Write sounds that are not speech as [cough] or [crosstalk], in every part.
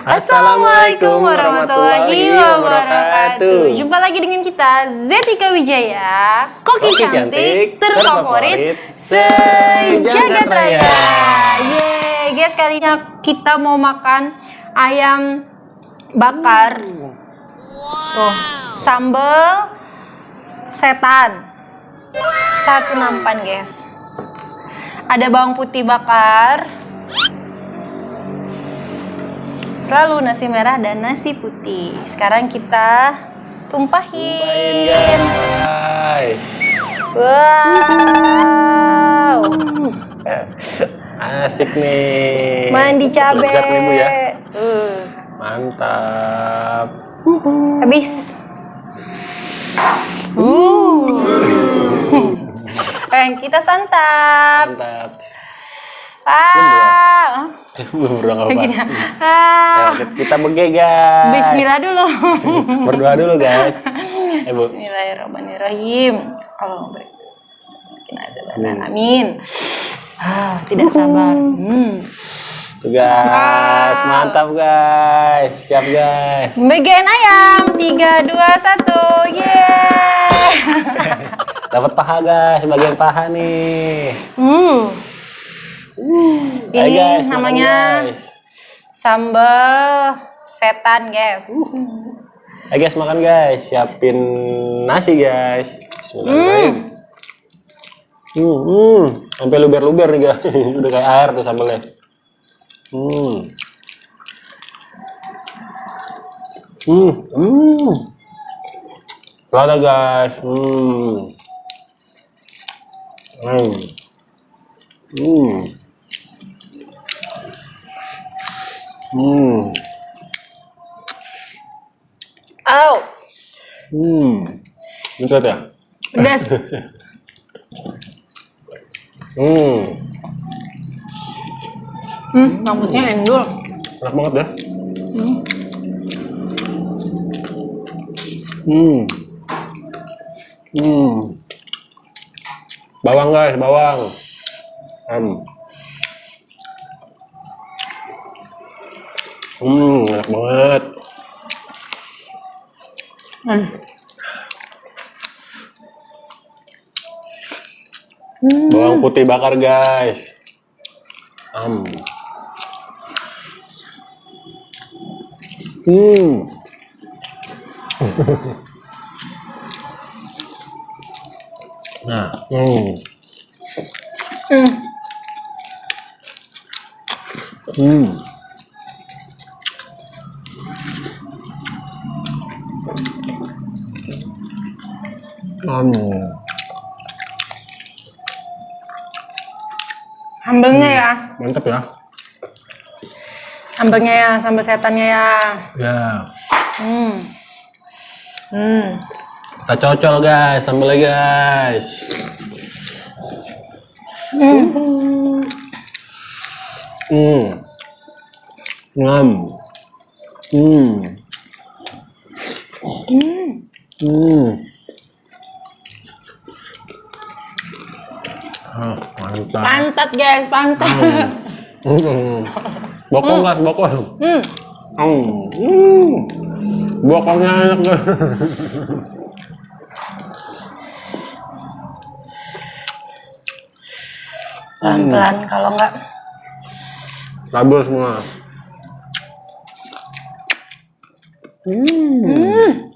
Assalamualaikum warahmatullahi wabarakatuh. Jumpa lagi dengan kita Zetika Wijaya, koki, Koki cantik, cantik, terfavorit sejagat raya. Yeay, guys kali ini kita mau makan ayam bakar. Tuh, sambal setan. Satu nampan, guys. Ada bawang putih bakar. Selalu nasi merah dan nasi putih. Sekarang kita tumpahin. guys. Wow. Asik nih. Mandi cabe. Nih ya. Uh, Mantap. habis. Uh. [laughs] Eh, kita santap. Mantap. Ah. Belum berdoa apa. Gini. Ya, Ah. kita bege guys. Bismillah dulu. [laughs] Berdoa dulu guys. Eh Bu. Bismillahirrahmanirrahim. Allah beri. Amin. Ah, tidak sabar. Hmm. Tuh guys, Wow. mantap guys. Siap guys. Bagian ayam. Tiga, dua, satu. Yeay. [laughs] Dapat paha guys, bagian paha nih. Hmm. Ini guys, namanya guys. sambal setan, guys. Ayo guys makan guys, siapin nasi guys. Bismillahirrahmanirrahim. Hmm, hmm. sampai luber-luber nih guys. [laughs] Udah kayak air tuh sambalnya. Hmm. Hmm, hmm. Lada guys. Hmm. Hmm. Hmm. Hmm. Au. Hmm. Betul ya? Pedas. Hmm. Hmm, rambutnya endul. Enak banget ya. Hmm. Hmm. Hmm. Bawang guys, bawang. Hmm. Hmm, enak banget. Hmm. Hmm. Bawang putih bakar guys. Hmm. Hmm. [laughs] nah, hmm. Hmm. Hmm. Hmm. Sambelnya ya. Mantap ya. Sambelnya ya, sambal setannya ya. Ya. Hmm. Hmm. Kita cocol guys, sambalnya guys. Hmm. Hmm. Ngam. Hmm. Hmm. Hmm. Mantap. Pantat guys, pantat. Hmm. Bokong guys, bokong. Hmm. Hmm. Hmm. Bokongnya enak guys. Pelan-pelan kalau enggak Labur semua. Hmm. Hmm.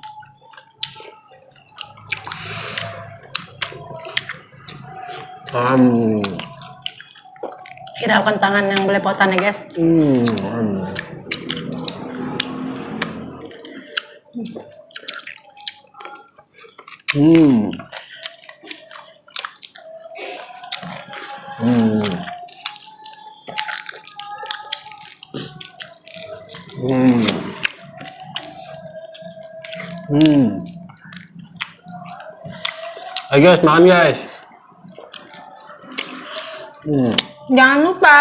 Hmm. Hiraukan tangan yang belepotan ya guys. Hmm. Hmm. Hmm. Hmm. Hmm. Hmm. Ayo guys, makan guys. Hmm. Jangan lupa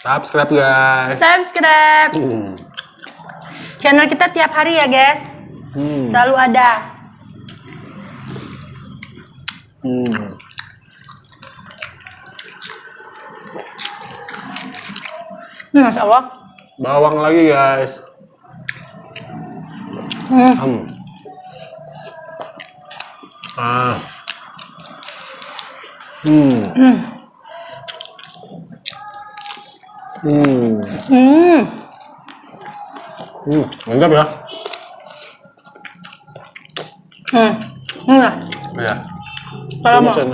Subscribe guys. subscribe Hmm. channel kita tiap hari ya guys. Hmm. Selalu ada. Hmm. Hmm, Masya Allah. bawang lagi guys. Hmm. Hmm. Ah. Hmm. Hmm. Hmm. Hmm. Hmm. Mantap ya. Hmm. Nah, Ya. kalau mau, ya.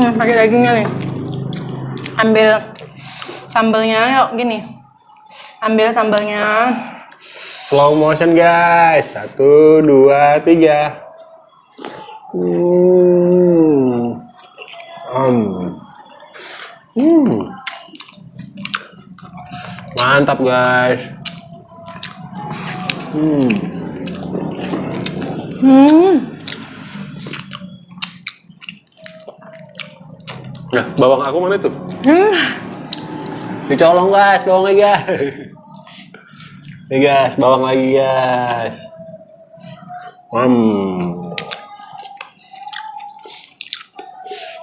hmm, pakai dagingnya nih. Ambil sambelnya, yuk gini. Ambil sambelnya. Slow motion guys. Satu, dua, tiga. Hmm. Hmm. Hmm. Mantap guys. Hmm. Hmm. Nah, bawang aku mana tuh? Hmm. Dicolong guys, bawangnya guys. Nih guys, bawang lagi guys. Hmm.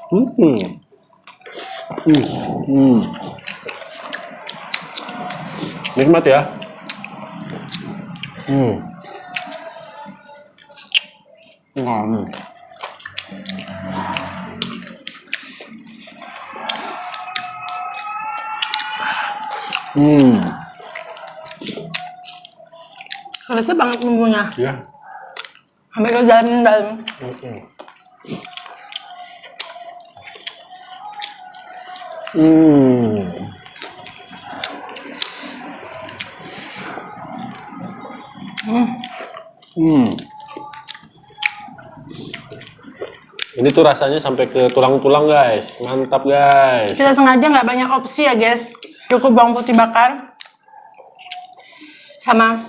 Hmm. Hmm. Hmm. Nikmat ya. Hmm. Hmm. Hmm. Resep banget bumbunya. Ya. Sampai ke dalam dalam. Hmm. Hmm. Hmm. Hmm. Ini tuh rasanya sampai ke tulang-tulang guys, mantap guys. Kita sengaja nggak banyak opsi ya guys. Cukup bawang putih bakar sama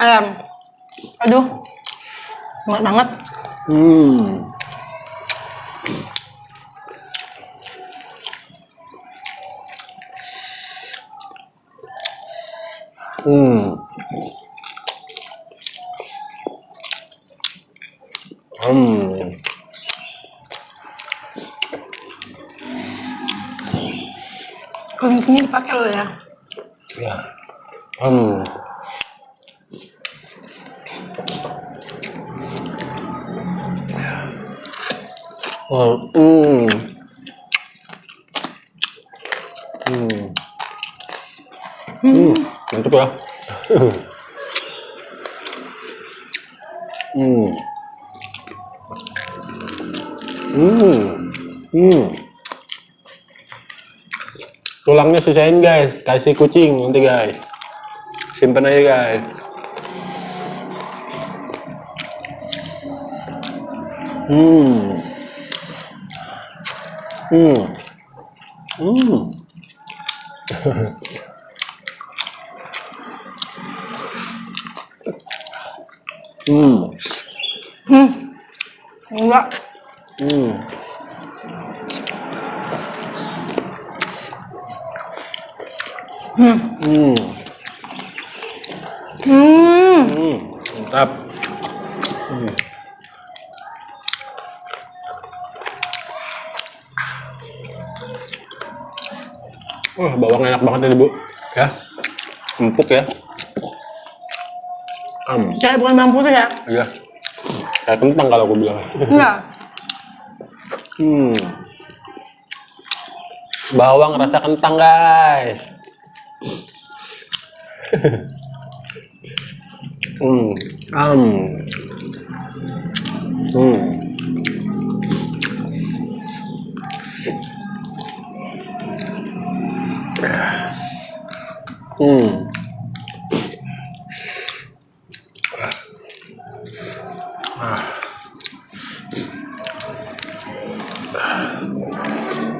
ayam. Aduh, enak banget. Hmm. Hmm. Hmm. Dipakai loh ya. Ya. Hmm. Oh, hmm. Hmm. Hmm. Mantap ya. [laughs] Tulangnya sisain guys, kasih kucing nanti guys. Simpen aja guys. Hmm. Hmm. Hmm. [laughs] hmm. Hmm. Enggak. Hmm. Hmm. Mantap. Hmm. Wah, bawang enak banget ini, Bu. Ya. Empuk ya. Am. Kayak bukan bawang putih ya? Iya. Kayak kentang kalau aku bilang. Enggak. Hmm. Bawang rasa kentang, guys. Hmm. Am. Hmm. Hmm.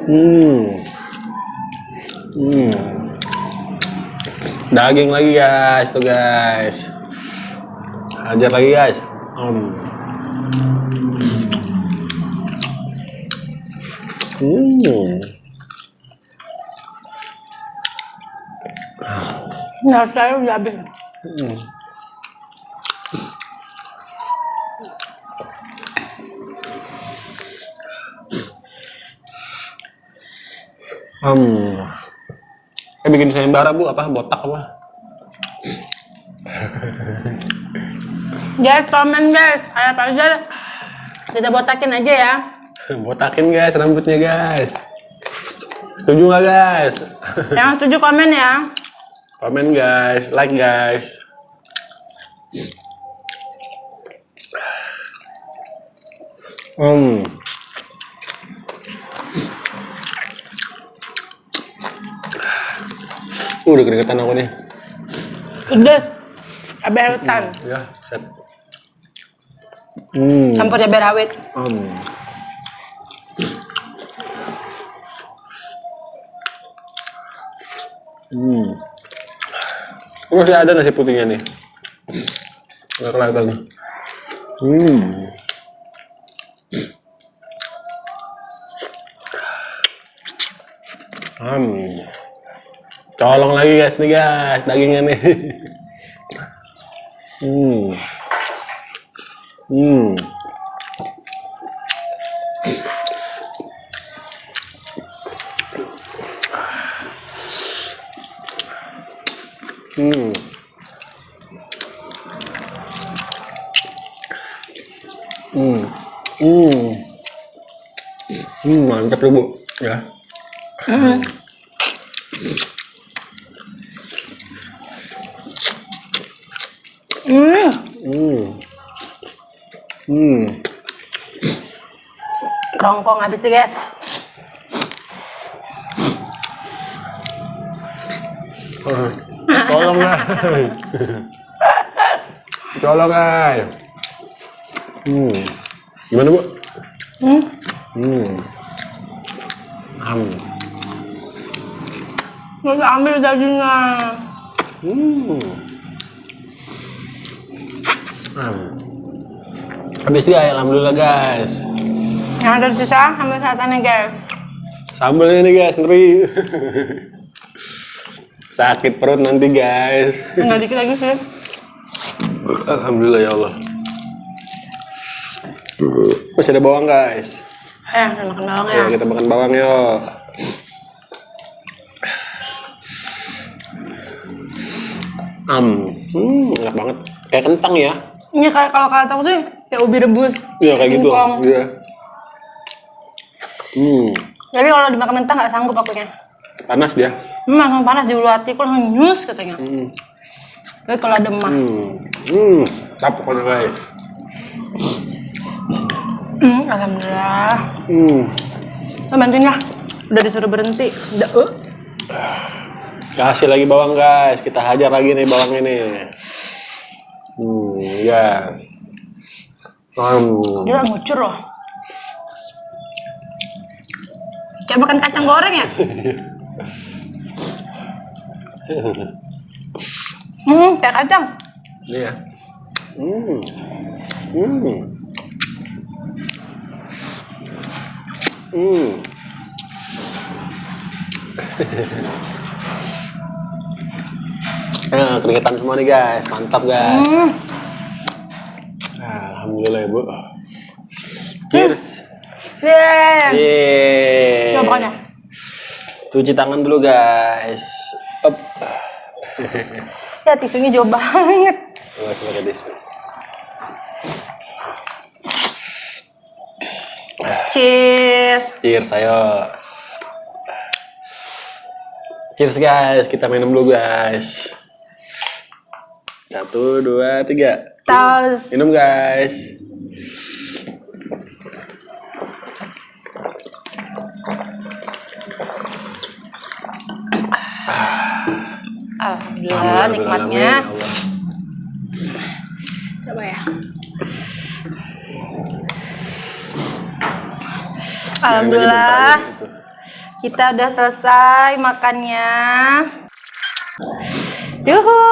Hmm. Hmm. Daging lagi guys, tuh guys. Hajar lagi guys. Hmm. Hmm. Nah, saya udah habis. Hmm. Hmm. Eh bikin sayembara bu apa botak apa? Guys, komen guys. Ayo apa aja. Kita botakin aja ya. Botakin guys rambutnya guys. Setuju nggak guys? Yang setuju komen ya. Komen guys, like guys. Hmm. Uh, udah keringetan aku nih. Pedes. Cabai hutan. Ya, set. Hmm. Campur cabai rawit. Hmm. Hmm. Oh, Masih ada nasi putihnya nih. Nggak kelihatan. Hmm. Hmm. Colong lagi guys nih guys, dagingnya nih. Hmm. Hmm. Hmm. Hmm. Hmm. Hmm, mantap tuh, Bu. Ya. Hmm. Hmm. Hmm. Kerongkong habis deh guys. Ah, Tolong guys. Tolong guys. Hmm. Gimana, Bu? Hmm. Hmm. Am. Kita ambil dagingnya. Hmm. Am. Habis guys, alhamdulillah guys. Yang ada sisa ambil satannya guys. Sambelnya nih guys, ngeri. Sakit perut nanti guys. Tinggal dikit lagi sih. Alhamdulillah ya Allah. Masih ada bawang guys. Eh, makan bawang ya. Kita makan bawang yuk. Am, hmm, enak banget. Kayak kentang ya. Ini kayak kalau kata aku sih kayak ubi rebus. Iya kayak gitu. singkong. Iya. Hmm, Tapi kalau dimakan mentah nggak sanggup akunya. panas dia. Hmm, langsung panas di ulu hati, kok langsung nyus katanya. Hmm, Tapi kalau ada emah, hmm, hmm, cap pokoknya guys. hmm, alhamdulillah. Hmm, Lo bantuin ya. Udah disuruh berhenti. Udah, uh. kasih lagi bawang guys. Kita hajar lagi nih bawang ini. Hmm, ya. Hmm. Dia ngucur loh. Kayak makan kacang goreng ya? hmm, kayak kacang. Ini ya. Hmm. Hmm. Hmm. [laughs] Eh, keringetan semua nih guys, mantap guys. Hmm. Alhamdulillah ya bu. Cheers. Yeah. Yeay. Coba makannya. Cuci tangan dulu guys. Up. Ya tisunya jauh banget. Usah pakai tisu. Cheers. Cheers, ayo. Cheers guys, kita minum dulu guys. Satu, dua, tiga. Tos. Minum guys. Alhamdulillah nikmatnya. Alhamdulillah, Allah. Coba ya. Alhamdulillah Gitu. kita udah selesai makannya. Yuhu.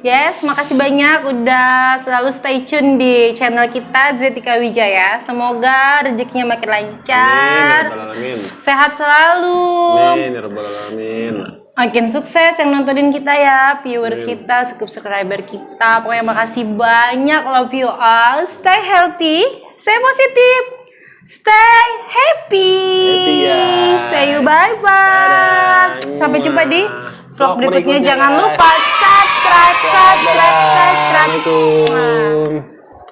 Yes, makasih banyak udah selalu stay tune di channel kita Zetika Wijaya. Semoga rezekinya makin Amin, ya lancar, Rabbal Alamin. sehat selalu. Amin, ya Alamin. Makin sukses yang nontonin kita ya, viewers kita, subscriber kita. Pokoknya makasih banyak, love you all. Stay healthy, stay positif, stay happy. Happy, guys. Say you bye bye. Dadah. Sampai jumpa di vlog Vlog berikutnya. berikutnya, Jangan guys. lupa subscribe, subscribe, subscribe. Assalamualaikum.